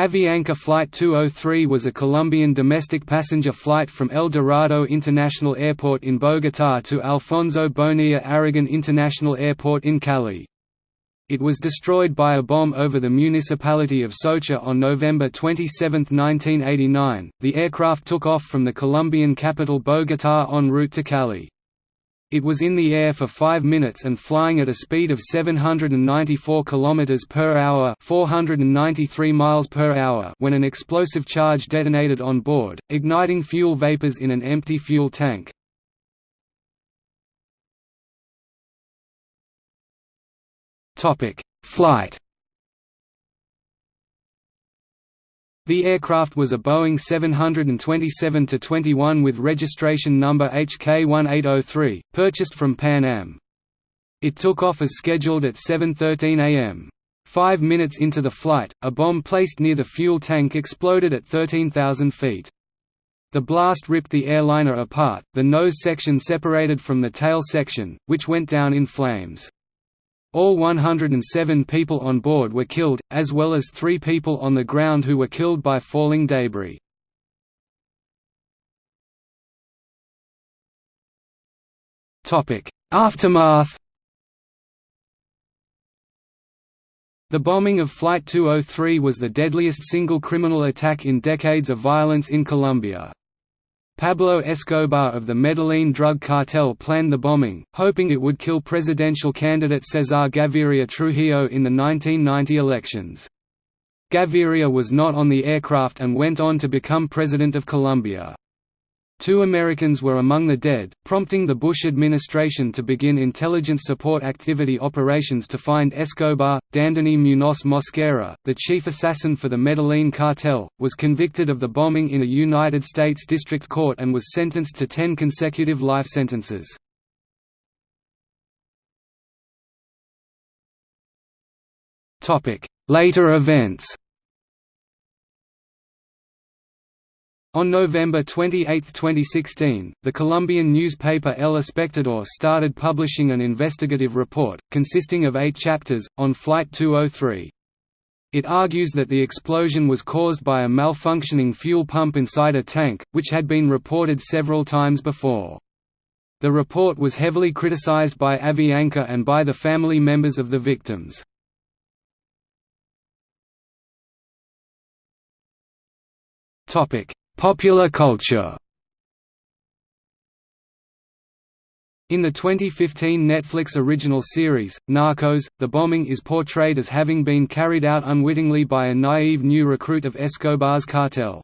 Avianca Flight 203 was a Colombian domestic passenger flight from El Dorado International Airport in Bogotá to Alfonso Bonilla Aragon International Airport in Cali. It was destroyed by a bomb over the municipality of Soacha on November 27, 1989. The aircraft took off from the Colombian capital Bogotá en route to Cali. It was in the air for 5 minutes and flying at a speed of 794 km per hour, 493 miles per hour when an explosive charge detonated on board, igniting fuel vapors in an empty fuel tank. Topic: Flight. The aircraft was a Boeing 727-21 with registration number HK1803, purchased from Pan Am. It took off as scheduled at 7.13 am. Five minutes into the flight, a bomb placed near the fuel tank exploded at 13,000 feet. The blast ripped the airliner apart, the nose section separated from the tail section, which went down in flames. All 107 people on board were killed, as well as three people on the ground who were killed by falling debris. Aftermath The bombing of Flight 203 was the deadliest single criminal attack in decades of violence in Colombia. Pablo Escobar of the Medellin drug cartel planned the bombing, hoping it would kill presidential candidate Cesar Gaviria Trujillo in the 1990 elections. Gaviria was not on the aircraft and went on to become President of Colombia. Two Americans were among the dead, prompting the Bush administration to begin intelligence support activity operations to find Escobar. Dandeny Munoz Mosquera, the chief assassin for the Medellin cartel, was convicted of the bombing in a United States District Court and was sentenced to ten consecutive life sentences. Later events On November 28, 2016, the Colombian newspaper El Espectador started publishing an investigative report, consisting of eight chapters, on Flight 203. It argues that the explosion was caused by a malfunctioning fuel pump inside a tank, which had been reported several times before. The report was heavily criticized by Avianca and by the family members of the victims. Topic Popular culture In the 2015 Netflix original series, Narcos, the bombing is portrayed as having been carried out unwittingly by a naive new recruit of Escobar's cartel.